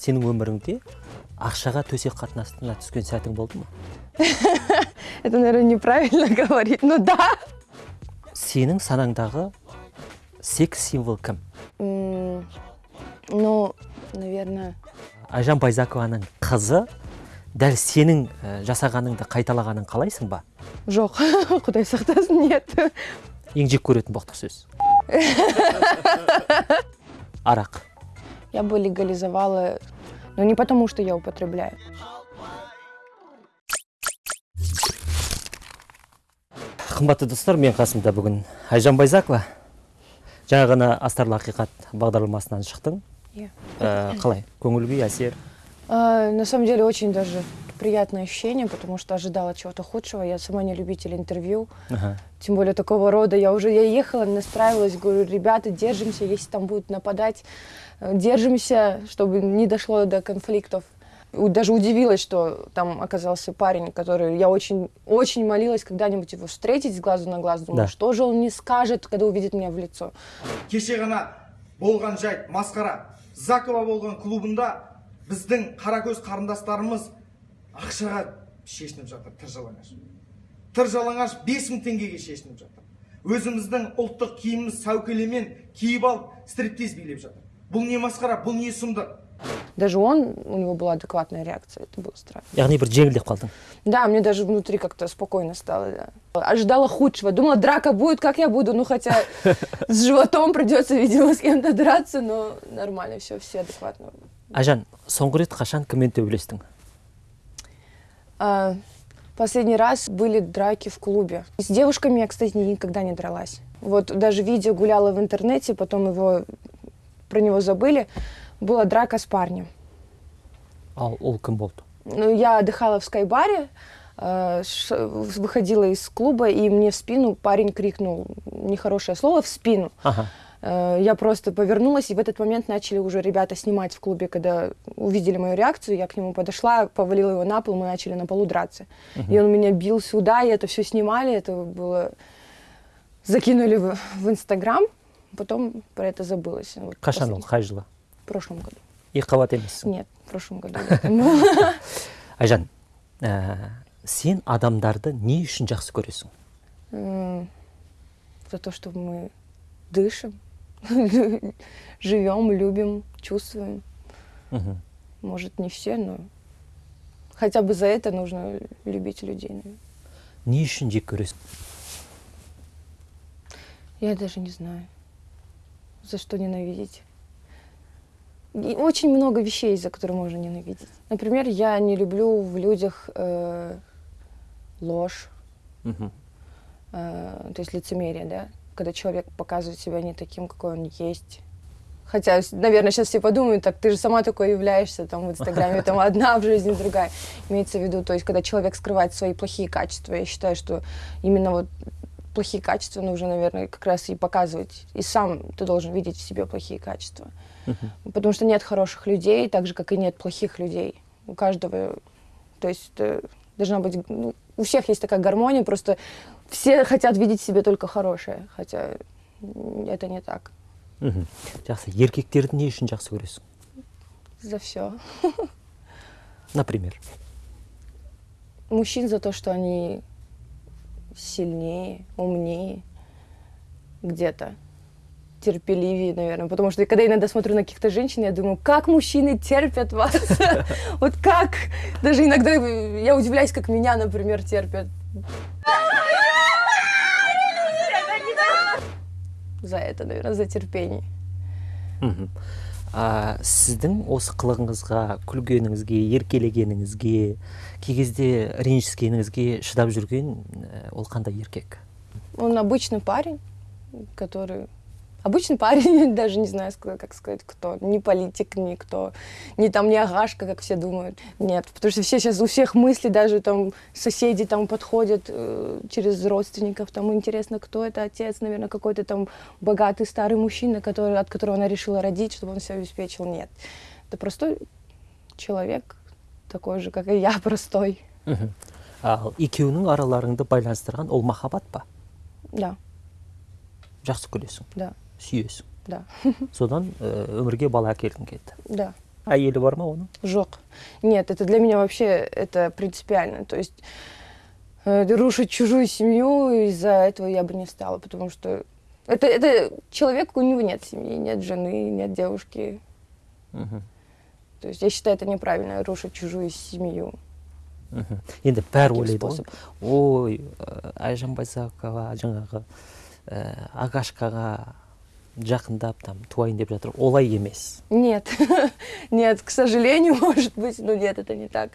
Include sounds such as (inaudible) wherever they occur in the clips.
сенің өміріңде ақшаға төсек қатынасына түскен сәтің болды ма (laughs) Это, наверное, неправильно (laughs) говорить. Ну да. сенің санаңдағы секс символ кім Ну, наверное, айжан байзакованың қызы дәл сенің ә, жасағаныңды қайталағанын қалайсың ба жоқ. (laughs) Құдай сақтасын, нет. ең жек көретін боқтық сөз арақ Я бы легализовала, но не потому, что я употребляю. қымбатты достар мен қасымда бүгін айжан байзакова жаңа ғана астарлы ақиқат бағдарламасынан шықтың Иә. Ә, қалай көңіл күй әсер А, На самом деле очень даже приятное ощущение, потому что ожидала чего-то худшего. Я сама не любитель интервью, Аха. тем более такого рода. Я уже я ехала, настраивалась, говорю, ребята, держимся, если там будут нападать, э, держимся, чтобы не дошло до конфликтов. Даже удивилась, что там оказался парень, который я очень, очень молилась когда-нибудь его встретить с глазу на глаз. Думала, Да. что же он не скажет, когда увидит меня в лицо. кеше ғана болған жайт масқара закова болған клубында біздің қаракөз қарындастарымыз ақшаға шешініп жатыр тыр жалаңаш тыр жалаңаш бес мың теңгеге шешініп жатыр өзіміздің ұлттық киіміміз сәукелемен киіп алып стриптиз билеп жатыр бұл не масқара бұл не сұмдық Даже он, у него была адекватная реакция, это было странно. яғни бір жеңілдеп қалдың Да, мне даже внутри как-то спокойно стало. Да. Ожидала худшего. Думала, драка будет, как я буду. Ну, хотя с животом придется, видимо, с кем-то драться, но нормально все, все адекватно. айжан соңғы рет қашан кіммен төбелестің А, последний раз были драки в клубе. С девушками я, кстати, никогда не дралась. Вот даже видео гуляло в интернете, потом его про него забыли. Была драка с парнем. ал ол кім болды Ну, я отдыхала в скайбаре, э, выходила из клуба, и мне в спину парень крикнул нехорошее слово в спину. ага Э, Я просто повернулась, и в этот момент начали уже ребята снимать в клубе, когда увидели мою реакцию, я к нему подошла, повалила его на пол, мы начали на полу драться. И он меня бил сюда, и это все снимали, это было... Закинули в, в Инстаграм, потом про это забылось. Вот қашан ол қай жылы В прошлом году. екі қабат емессің Нет, в прошлом году. (laughs) айжан ә, сен адамдарды не үшін жақсы көресің За то, что мы дышим, (laughs) живем, любим, чувствуем. Мгм. Может, не все, но хотя бы за это нужно любить людей. наверное. не үшін жек көресің Я даже не знаю, за что ненавидеть. И очень много вещей, за которые можно ненавидеть. Например, я не люблю в людях э, ложь, Мгм. э, то есть лицемерие, да, когда человек показывает себя не таким, какой он есть. Хотя, наверное, сейчас все подумают, так ты же сама такой являешься, там в Инстаграме там (laughs) одна, в жизни другая. Имеется в виду, то есть, когда человек скрывает свои плохие качества, я считаю, что именно вот плохие качества нужно, наверное, как раз и показывать. И сам ты должен видеть в себе плохие качества. Потому что нет хороших людей, так же, как и нет плохих людей. У каждого, то есть э, должна быть, ну, у всех есть такая гармония, просто все хотят видеть в себе только хорошее, хотя м, это не так. Мгм. жақсы еркектерді не үшін жақсы көресің За все. (laughs) например Мужчин за то, что они сильнее, умнее, где-то терпеливее, наверное. Потому что когда я иногда смотрю на каких-то женщин, я думаю, как мужчины терпят вас? (laughs) Вот как? Даже иногда я удивляюсь, как меня, например, терпят. За это, наверное, за терпение. А, сіздің осы қылығыңызға күлгеніңізге еркелегеніңізге кей кезде ренжіскеніңізге шыдап жүрген ә, ол қандай еркек? Он обычный парень, который... Обычный парень, (laughs) даже не знаю, ска- как сказать, кто. Не политик, никто. Не там, не агашка, как все думают. Нет, потому что все сейчас, у всех мысли, даже там соседи там подходят э, через родственников, там интересно, кто это отец, наверное, какой-то там богатый старый мужчина, который, от которого она решила родить, чтобы он все обеспечил. Нет. Это простой человек, такой же, как и я, (laughs) простой. Мгм. ал екеуінің араларыңды байланыстырған ол махаббат па Да, жақсы көресің да, сүйесің да, (laughs) содан ә, өмірге бала әкелгің келді да. әйелі бар ма оның Жоқ. Нет, это для меня вообще это принципиально. То есть э, рушить чужую семью из-за этого я бы не стала, потому что это, это человек, у него нет семьи, нет жены, нет девушки. мхм То есть я считаю это неправильно, рушить чужую семью. мхм енді бәрі Таким ойлайды ғой способом. ой ә, айжан байзақова жаңағы ә, агашкаға жақындап там туайын деп жатыр олай емес Нет, (laughs) нет, к сожалению, (laughs) может быть, но нет, это не так.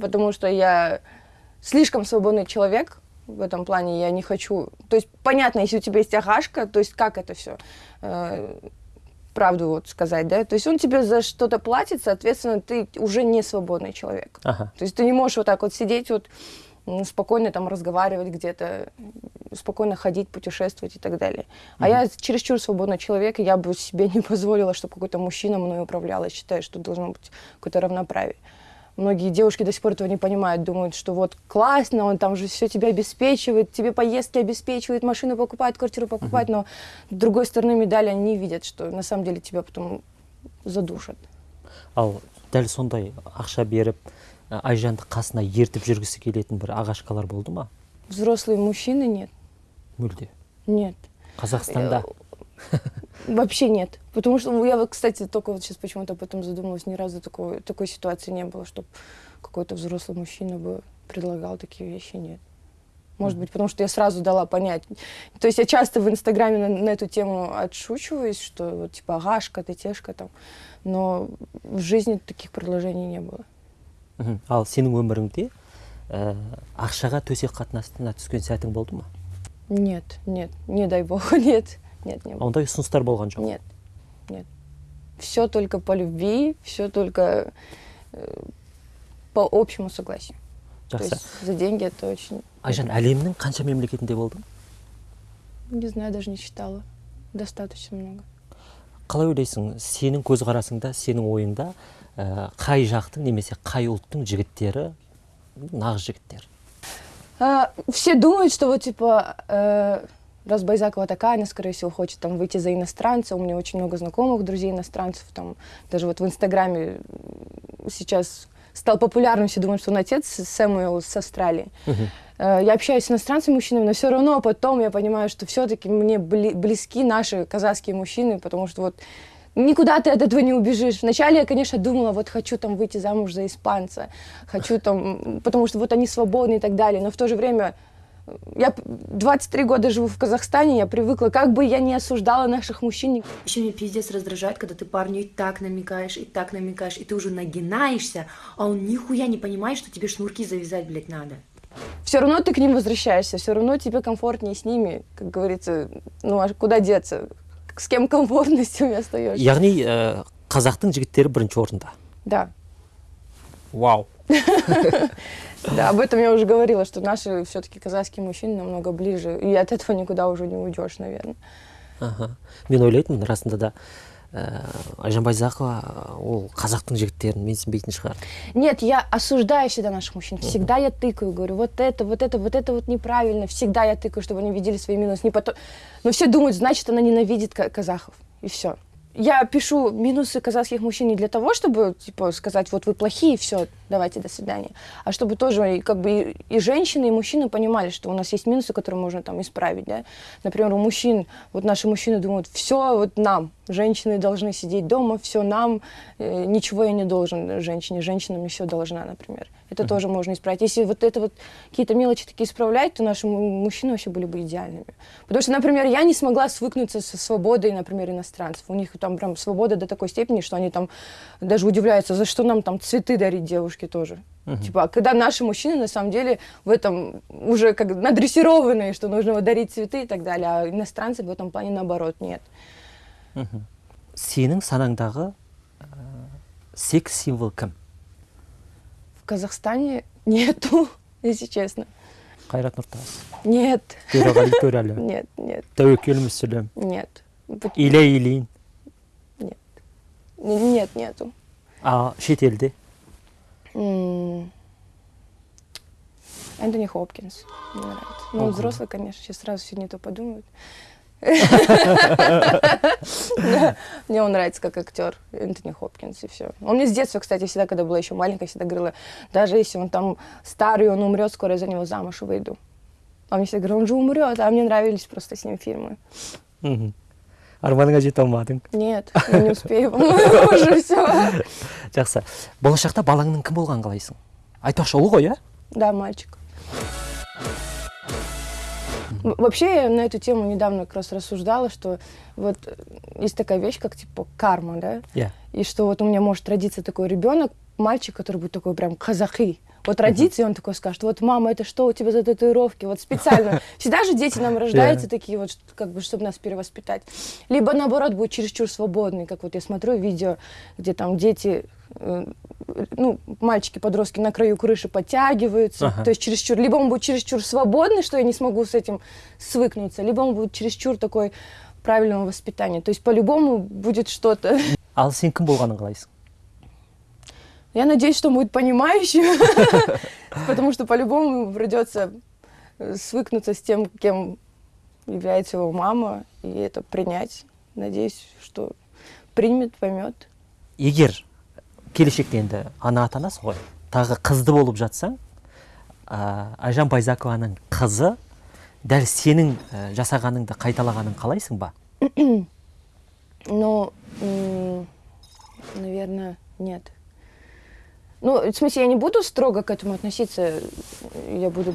Потому что я слишком свободный человек в этом плане, я не хочу... То есть, понятно, если у тебя есть агашка, то есть как это все? правду вот сказать, да? То есть он тебе за что-то платит, соответственно, ты уже не свободный человек. ага То есть ты не можешь вот так вот сидеть вот спокойно там разговаривать где-то, спокойно ходить, путешествовать и так далее. А я чересчур свободный человек, и я бы себе (laughs) не позволила, чтобы какой-то мужчина мной управлял. Я считаю, что должно быть какое-то равноправие. Многие девушки до сих пор этого не понимают, думают, что вот классно, он там же все тебя обеспечивает, тебе поездки обеспечивает, машину покупает, квартиру покупает, но с другой стороны медали они не видят, что на самом деле тебя потом задушат. ал дәл сондай ақша беріп айжанды қасына ертіп жүргісі келетін бір ағашкалар болды ма Взрослые мужчины нет, мүлде нет. қазақстанда (laughs) Вообще нет. Потому что я вот, кстати, только вот сейчас почему-то об этом задумалась. Ни разу такой, такой ситуации не было, чтобы какой-то взрослый мужчина бы предлагал такие вещи. Нет. Может быть, потому что я сразу дала понять. То есть я часто в Инстаграме на, на эту тему отшучиваюсь, что вот типа агашка, ты тешка там. Но в жизни таких предложений не было. Ал сенің өміріңде ә, ақшаға төсек қатынасына түскен сәтің болды ма Нет, нет, не дай бог, (laughs) нет, нет, не было. ондай ұсыныстар болған жоқ Нет, нет. Все только по любви, все только э, по общему согласию. Жақсы есть за деньги это очень... айжан әлемнің қанша мемлекетінде болдың Не знаю, даже не считала. Достаточно много. қалай ойлайсың сенің көзқарасыңда сенің ойыңда қай жақтың немесе қай ұлттың жігіттері нағыз жігіттер А, все думают, что вот типа э, раз Байзакова такая, она, скорее всего, хочет там выйти за иностранца. У меня очень много знакомых, друзей иностранцев. Там даже вот в Инстаграме м, сейчас стал популярным, все думают, что он отец Сэмюэл с Австралии. Э, Я общаюсь с иностранцами мужчинами, но все равно потом я понимаю, что все-таки мне бли- близки наши казахские мужчины, потому что вот никуда ты от этого не убежишь. Вначале я, конечно, думала, вот хочу там выйти замуж за испанца, хочу там, потому что вот они свободны и так далее, но в то же время я п- 23 года живу в Казахстане, я привыкла, как бы я не осуждала наших мужчин, Еще меня пиздец раздражает, когда ты парню и так намекаешь, и так намекаешь, и ты уже нагинаешься, а он нихуя не понимает, что тебе шнурки завязать, блядь, надо. все равно ты к ним возвращаешься, все равно тебе комфортнее с ними, как говорится, ну а куда деться? С кем комфортно, (laughs) с тем и остаешься. яғни ә, қазақтың жігіттері бірінші орында. Да, вау. Да, об этом я уже говорила, что наши все-таки казахские мужчины намного ближе, и от этого никуда уже не уйдешь, наверное. аха мен ойлайтынмын расында да. ә, айжан байзақова ол қазақтың жігіттерін менсінбейтін шығар Нет, я осуждаю всегда наших мужчин. Всегда я тыкаю, говорю, вот это, вот это, вот это вот неправильно. Всегда я тыкаю, чтобы они видели свои минусы. Не потом... Но все думают, значит, она ненавидит ка- казахов. И все. Я пишу минусы казахских мужчин не для того, чтобы типа сказать, вот вы плохие, все, давайте до свидания, а чтобы тоже как бы и, и женщины, и мужчины понимали, что у нас есть минусы, которые можно там исправить, да. Например, у мужчин, вот наши мужчины думают, все вот нам, женщины должны сидеть дома, все нам, э, ничего я не должен женщине, женщина мне все должна, например. Это тоже можно исправить. Если вот это вот какие-то мелочи такие исправлять, то наши му- мужчины вообще были бы идеальными. Потому что, например, я не смогла свыкнуться со свободой, например, иностранцев. У них там прям свобода до такой степени, что они там даже удивляются, за что нам там цветы дарить девушке тоже. Типа, а когда наши мужчины на самом деле в этом уже как надрессированные, что нужно вот дарить цветы и так далее, а иностранцы в этом плане наоборот нет. сенің санаңдағы ә, секс символ кім В Казахстане нету, (laughs) если честно. қайрат нұртас Нет, төреғали төреәлі (laughs) нет, нет, тәуекел мүсілім нет. Пот- илья ильин Н- Нет, нету. а шетелде М, Энтони Хопкинс мне нравится. Ну, он взрослый, конечно, сейчас сразу все не то подумают. (laughs) Мне он нравится как актер, Энтони Хопкинс, и все. Он мне с детства, кстати, всегда, когда была еще маленькая, всегда говорила, даже если он там старый, он умрет, скоро я за него замуж выйду. А мне всегда говорят, он же умрет, а мне нравились просто с ним фильмы. Арманыңа жете алмадың Нет, не успею, (laughs) уже все. жақсы болашақта балаңның кім болғанын қалайсың айтпақшы ұл ғой иә Да, мальчик. Вообще, я на эту тему недавно как раз рассуждала, что вот э, есть такая вещь, как типа карма, да? иә И что вот у меня может родиться такой ребенок, мальчик, который будет такой прям казахи. Вот родится, и он такой скажет, вот, мама, это что у тебя за татуировки? Вот специально. (laughs) Всегда же дети нам рождаются такие вот, как бы, чтобы нас перевоспитать. Либо, наоборот, будет чересчур свободный, как вот я смотрю видео, где там дети, э, ну, мальчики-подростки на краю крыши подтягиваются. Ага. То есть чересчур. Либо он будет чересчур свободный, что я не смогу с этим свыкнуться, либо он будет чересчур такой правильного воспитания. То есть по-любому будет что-то. ал сен кім болғанын қалайсың Я надеюсь, что он будет понимающим, (laughs) потому что по-любому придется э, свыкнуться с тем, кем является его мама, и это принять. Надеюсь, что примет, поймет. егер келешекте енді ана атанасың ғой тағы қызды болып жатсаң ә, айжан байзакованың қызы дәл сенің ә, жасағаныңды қайталағанын қалайсың ба (coughs) Но, м, наверное, нет. Ну, в смысле, я не буду строго к этому относиться. Я буду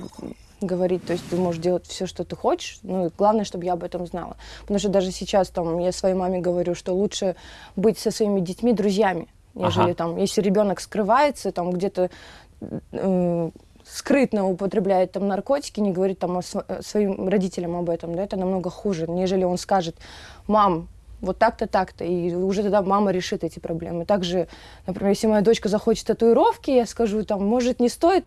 говорить, то есть ты можешь делать все, что ты хочешь, ну, и главное, чтобы я об этом знала. Потому что даже сейчас там я своей маме говорю, что лучше быть со своими детьми друзьями, нежели Ага. там, если ребенок скрывается, там где-то э, скрытно употребляет там наркотики, не говорит там о э, своим родителям об этом, да, это намного хуже, нежели он скажет, мам, вот так-то, так-то, и уже тогда мама решит эти проблемы. Также, например, если моя дочка захочет татуировки, я скажу, там, может, не стоит,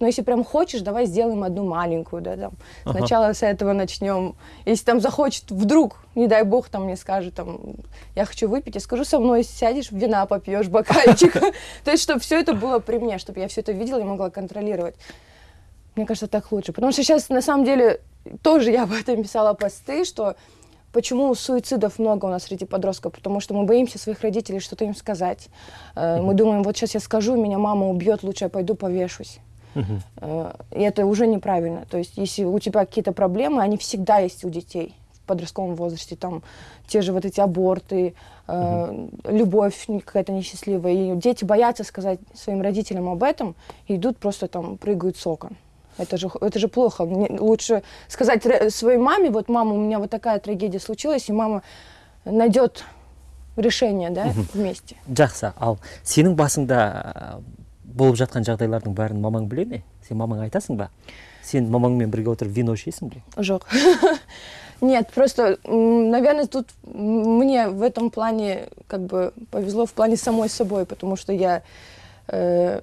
но если прям хочешь, давай сделаем одну маленькую, да, там. Ага. Сначала с этого начнем. Если там захочет, вдруг, не дай бог, там мне скажет, там, я хочу выпить, я скажу, со мной сядешь, вина попьешь, бокальчик. (laughs) То есть, чтобы все это было при мне, чтобы я все это видела и могла контролировать. Мне кажется, так лучше. Потому что сейчас, на самом деле, тоже я об этом писала посты, что почему суицидов много у нас среди подростков, потому что мы боимся своих родителей что-то им сказать. Э, Мы думаем, вот сейчас я скажу, меня мама убьет, лучше я пойду повешусь. Э, И это уже неправильно. То есть, если у тебя какие-то проблемы, они всегда есть у детей в подростковом возрасте. Там те же вот эти аборты, э, любовь какая-то несчастливая. И дети боятся сказать своим родителям об этом и идут просто там, прыгают с окон. Это же, х- это же плохо. Мне лучше сказать ре- своей маме, вот, мама, у меня вот такая трагедия случилась, и мама найдет решение, да, вместе. жақсы ал сенің басыңда ә, болып жатқан жағдайлардың бәрін мамаң біле ме сен мамаңа айтасың ба сен мамаңмен бірге отырып вино ішесің бе Ожог. (laughs) Нет, просто, м, наверное, тут м, мне в этом плане как бы повезло в плане самой собой, потому что я э,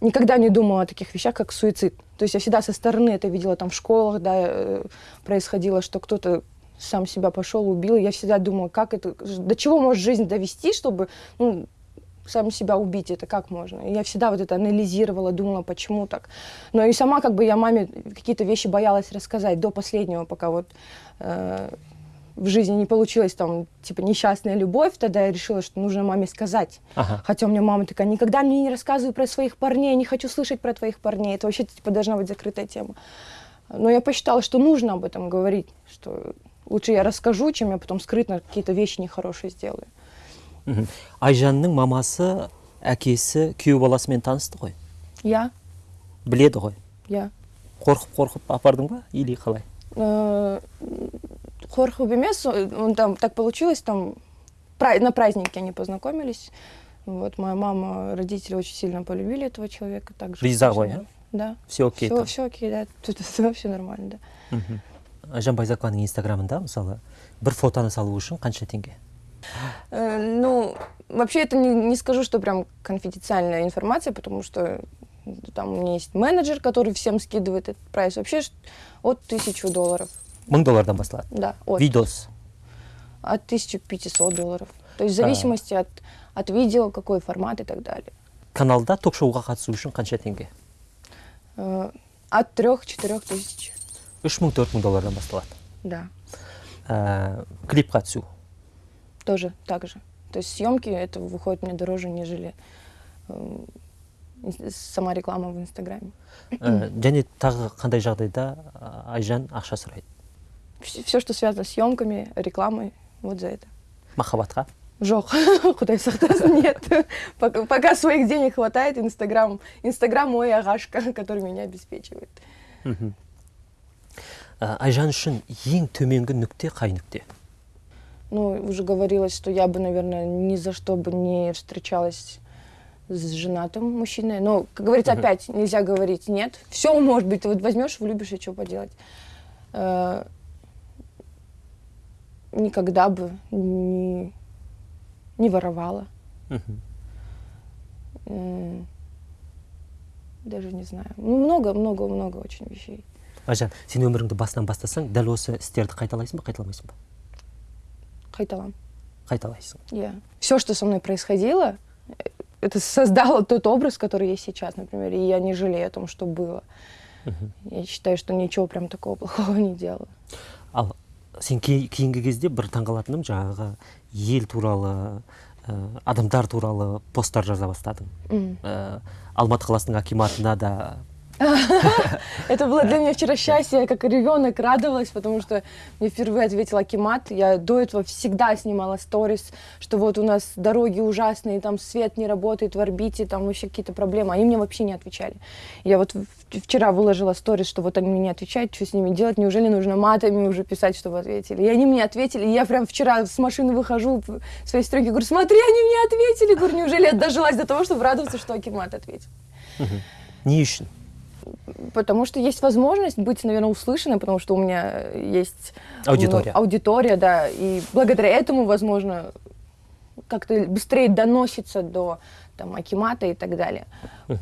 никогда не думала о таких вещах, как суицид. То есть я всегда со стороны это видела там в школах, да, э, происходило, что кто-то сам себя пошел, убил. Я всегда думала, как это, до чего может жизнь довести, чтобы ну, сам себя убить, это как можно? Я всегда вот это анализировала, думала, почему так. Но и сама как бы я маме какие-то вещи боялась рассказать до последнего, пока вот э, в жизни не получилось там, типа, несчастная любовь, тогда я решила, что нужно маме сказать. ага Хотя у меня мама такая, никогда мне не рассказывай про своих парней, не хочу слышать про твоих парней. Это вообще, типа, должна быть закрытая тема. Но я посчитала, что нужно об этом говорить, что лучше я расскажу, чем я потом скрытно какие-то вещи нехорошие сделаю. мхм. айжанның мамасы әкесі күйеу баласымен танысты ғой Я, біледі ғой я. қорқып қорқып апардың ба или қалай Э, Хорхе Бемес, он там так получилось, там на празднике они познакомились. Вот моя мама, родители очень сильно полюбили этого человека. Также Риза очень ғой, нрав- Да. все окей все, все окей, да. Тут вообще нормально, да. мхм. айжан байзақованың инстаграмында мысалы бір фотоны салу үшін қанша теңге Э, Ну, вообще это не, не скажу, что прям конфиденциальная информация, потому что там у меня есть менеджер, который всем скидывает этот прайс. Вообще от тысячу долларов. Мың доллардан басталады Да, от. видос От 1500 долларов. То есть в зависимости от, от видео, какой формат и так далее. каналда ток шоуға қатысу үшін қанша теңге Э, От 3-4 тысяч. үш мың төрт мың доллардан басталады Да, ә, клипқа түсу тоже так же. То есть съемки это выходит мне дороже, нежели э, сама реклама в Инстаграме. ә, және тағы қандай жағдайда ә, айжан ақша сұрайды Все, что связано с съемками, рекламой, вот за это. махаббатқа Жох, (laughs) куда сақтасын, нет. Пока, пока своих денег хватает, Инстаграм, Инстаграм мой агашка, (laughs) который меня обеспечивает. Ә, айжан үшін ең төменгі нүкте қай нүкте Ну, уже говорилось, что я бы, наверное, ни за что бы не встречалась с женатым мужчиной. Но, как говорится, опять нельзя говорить нет. Все может быть, ты вот возьмешь, влюбишь, и что поделать Э, Никогда бы не, не воровала. мхм. М, Даже не знаю. Ну, много, много, много очень вещей. айжан сен өміріңді басынан бастасаң дәл осы істерді қайталайсың ба қайталамайсың ба Хайталам. қайталайсың Я. Все, что со мной происходило, э, это создало тот образ, который есть сейчас, например. И я не жалею о том, что было. Я считаю, что ничего прям такого плохого не делала. ал сен кей- кейінгі кезде бір таңғалатыным жаңағы ел туралы ә, адамдар туралы посттар жаза бастадың ә, алматы қаласының акиматына да (laughs) Это было для меня вчера счастье, я как ребенок радовалась, потому что мне впервые ответил Акимат. Я до этого всегда снимала сторис, что вот у нас дороги ужасные, там свет не работает в орбите, там вообще какие-то проблемы. Они мне вообще не отвечали. Я вот вчера выложила сторис, что вот они мне не отвечают, что с ними делать, неужели нужно матами уже писать, чтобы ответили. И они мне ответили, и я прям вчера с машины выхожу в своей стройке, говорю, смотри, они мне ответили. Говорю, неужели я дожилась до того, чтобы радоваться, что Акимат ответил. не үшін Потому что есть возможность быть, наверное, услышанной, потому что у меня есть Аудитория. ну, аудитория, да, и благодаря этому, возможно, как-то быстрее доносится до там, Акимата и так далее.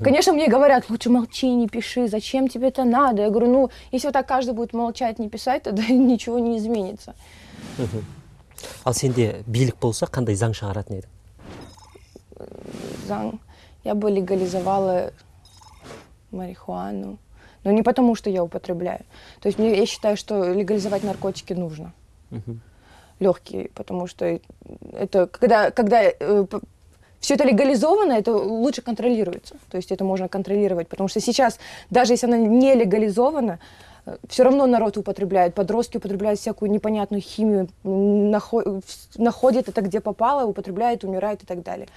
Конечно, мне говорят, лучше молчи, не пиши, зачем тебе это надо? Я говорю, ну, если вот так каждый будет молчать, не писать, тогда (laughs) ничего не изменится. ал сенде билік болса қандай заң шығаратын едің Заң. Я бы легализовала марихуану. Но не потому, что я употребляю. То есть мне, я считаю, что легализовать наркотики нужно. Легкие, потому что это когда, когда все это легализовано, это лучше контролируется. То есть это можно контролировать. Потому что сейчас, даже если она не легализована, все равно народ употребляет, подростки употребляют всякую непонятную химию, находят это где попало, употребляют, умирают и так далее.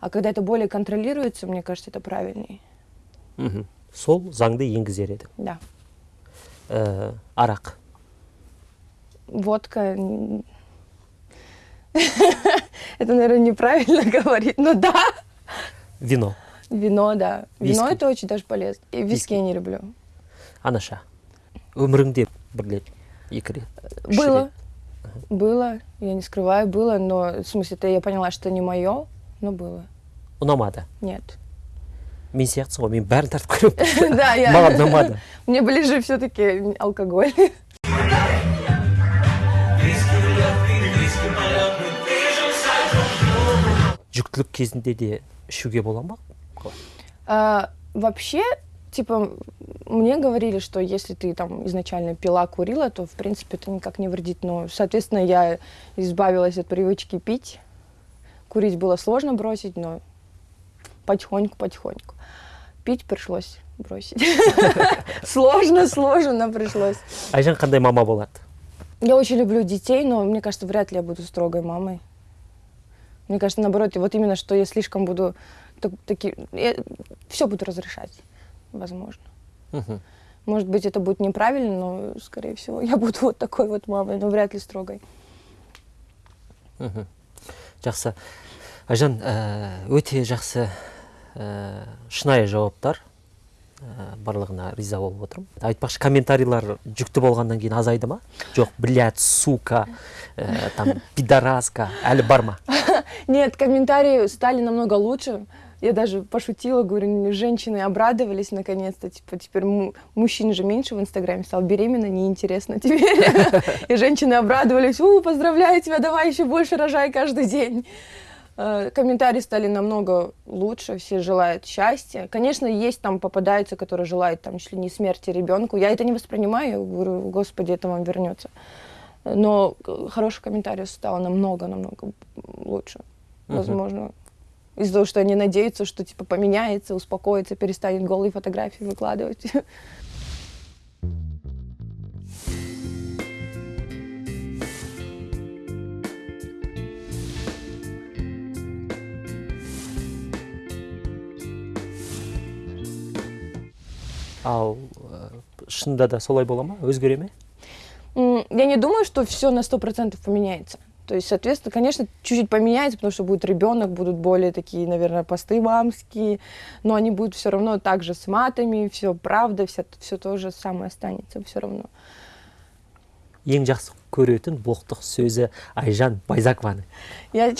А когда это более контролируется, мне кажется, это правильнее мхм. сол заңды енгізер едің Да. ә, арақ Водка... (laughs) м, Это, наверное, неправильно говорить, (laughs) но да. вино Вино, да. Вино Виски. это очень даже полезно. И виски Виски. я не люблю. анаша өміріңде бір рет екі рет үш Было. рет Было, я не скрываю, было, но в смысле, это я поняла, что не мое, но было. ұнамады Нет. мен сияқтысың ғой мен бәрін тартып көремін Да, я... маған ұнамады (laughs) Мне ближе все-таки алкоголь. жүктілік кезінде де ішуге бола ма Қалай? А, вообще, типа, мне говорили, что если ты там изначально пила, курила, то, в принципе, это никак не вредит. Но, соответственно, я избавилась от привычки пить. Курить было сложно бросить, но потихоньку-потихоньку. Пить пришлось бросить. (laughs) Сложно, сложно, но пришлось. айжан қандай мама болады Я очень люблю детей, но мне кажется, вряд ли я буду строгой мамой. Мне кажется, наоборот, вот именно, что я слишком буду так- таки, все буду разрешать, возможно. Может быть, это будет неправильно, но, скорее всего, я буду вот такой вот мамой, но вряд ли строгой. жақсы айжан ә, өте жақсы ә, шынайы жауаптар ә, барлығына риза болып отырмын айтпақшы комментарийлар жүкті болғаннан кейін азайды ма жоқ блядь сука ә, там пидораска әлі бар ма (laughs) Нет, комментарии стали намного лучше. Я даже пошутила, говорю, женщины обрадовались наконец-то. Типа, теперь му- мужчин же меньше в Инстаграме стал беременна, неинтересно теперь. (laughs) И женщины обрадовались, у, поздравляю тебя, давай еще больше рожай каждый день. Э, Комментарии стали намного лучше, все желают счастья. Конечно, есть там попадаются, которые желают там чуть ли не смерти ребенку. Я это не воспринимаю, я говорю, господи, это вам вернется. Но э, хороших комментариев стало намного-намного лучше. Возможно, из-за того, что они надеются, что типа поменяется, успокоится, перестанет голые фотографии выкладывать. (laughs) ал ә, шынында да солай бола ма өзгере ме М, Я не думаю, что все на сто процентов поменяется. То есть, соответственно, конечно, чуть-чуть поменяется, потому что будет ребенок, будут более такие, наверное, посты мамские, но они будут все равно так же с матами, все правда, все, все то же самое останется все равно. ең жақсы көретін боқтық сөзі айжан байзакованың Я, (laughs)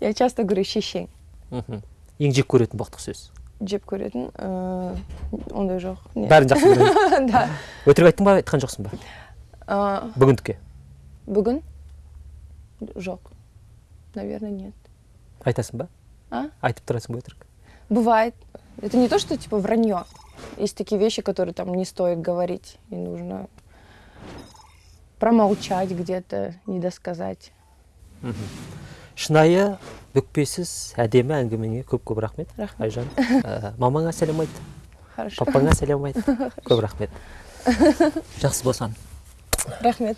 я часто говорю шешең мхм ең жек көретін боқтық сөз жеп көретін э, ондай жоқ не. бәрін жақсы көреді (laughs) да өтірік айттың ба айтқан жоқсың ба А, бүгіндікке бүгін жоқ наверное нет айтасың ба а айтып тұрасың ба өтірік бывает это не то что типа вранье есть такие вещи которые там не стоит говорить и нужно промолчать где-то не досказать Шынайы бүкпесіз әдемі әңгімеңе көп көп рахмет. Рахмет. айжан Ә, мамаңа сәлем айт. Хорошо. Папаңа сәлем айт. (laughs) Көп рахмет. Жақсы болсын. Рахмет.